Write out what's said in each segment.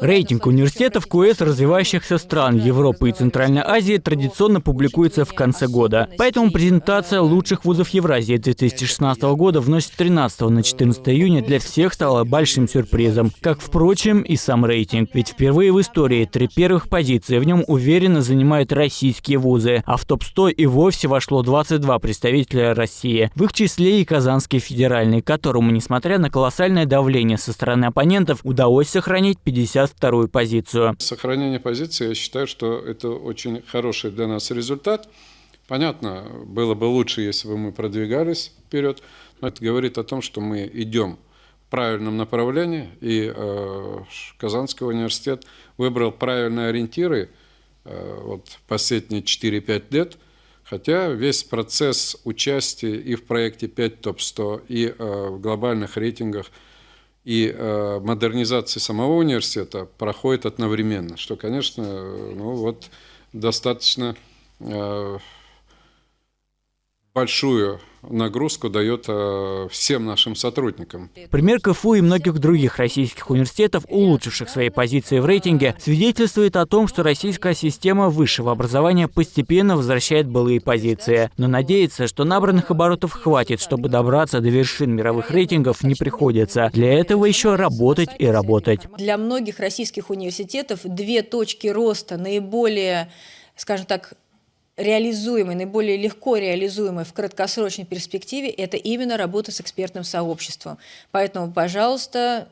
Рейтинг университетов КУЭС развивающихся стран Европы и Центральной Азии традиционно публикуется в конце года. Поэтому презентация лучших вузов Евразии 2016 года вносит 13 на 14 июня для всех стала большим сюрпризом. Как, впрочем, и сам рейтинг. Ведь впервые в истории три первых позиции в нем уверенно занимают российские вузы, а в топ-100 и вовсе вошло 22 представителя России. В их числе и Казанский федеральный, которому, несмотря на колоссальное давление со стороны оппонентов, удалось сохранить 52-ю позицию. Сохранение позиции, я считаю, что это очень хороший для нас результат. Понятно, было бы лучше, если бы мы продвигались вперед, но это говорит о том, что мы идем в правильном направлении, и э, Казанский университет выбрал правильные ориентиры э, вот, последние 4-5 лет, хотя весь процесс участия и в проекте 5 ТОП-100, и э, в глобальных рейтингах – и э, модернизация самого университета проходит одновременно, что, конечно, ну вот достаточно э, большую нагрузку дает э, всем нашим сотрудникам. Пример КФУ и многих других российских университетов, улучшивших свои позиции в рейтинге, свидетельствует о том, что российская система высшего образования постепенно возвращает былые позиции. Но надеяться, что набранных оборотов хватит, чтобы добраться до вершин мировых рейтингов, не приходится. Для этого еще работать и работать. Для многих российских университетов две точки роста наиболее, скажем так, реализуемой, наиболее легко реализуемой в краткосрочной перспективе, это именно работа с экспертным сообществом. Поэтому, пожалуйста,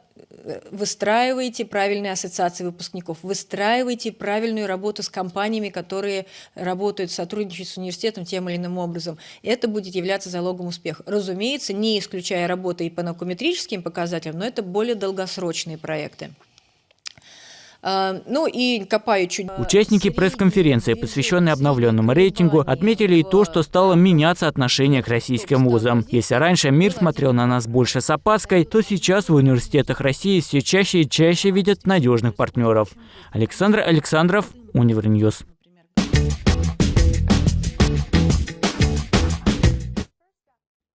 выстраивайте правильные ассоциации выпускников, выстраивайте правильную работу с компаниями, которые работают, сотрудничают с университетом тем или иным образом. Это будет являться залогом успеха. Разумеется, не исключая работы и по наукометрическим показателям, но это более долгосрочные проекты. А, ну и копаю чуть... Участники пресс-конференции, посвященной обновленному рейтингу, отметили и то, что стало меняться отношение к российским вузам. Если раньше мир смотрел на нас больше с опаской, то сейчас в университетах России все чаще и чаще видят надежных партнеров. Александр Александров, UniverNews.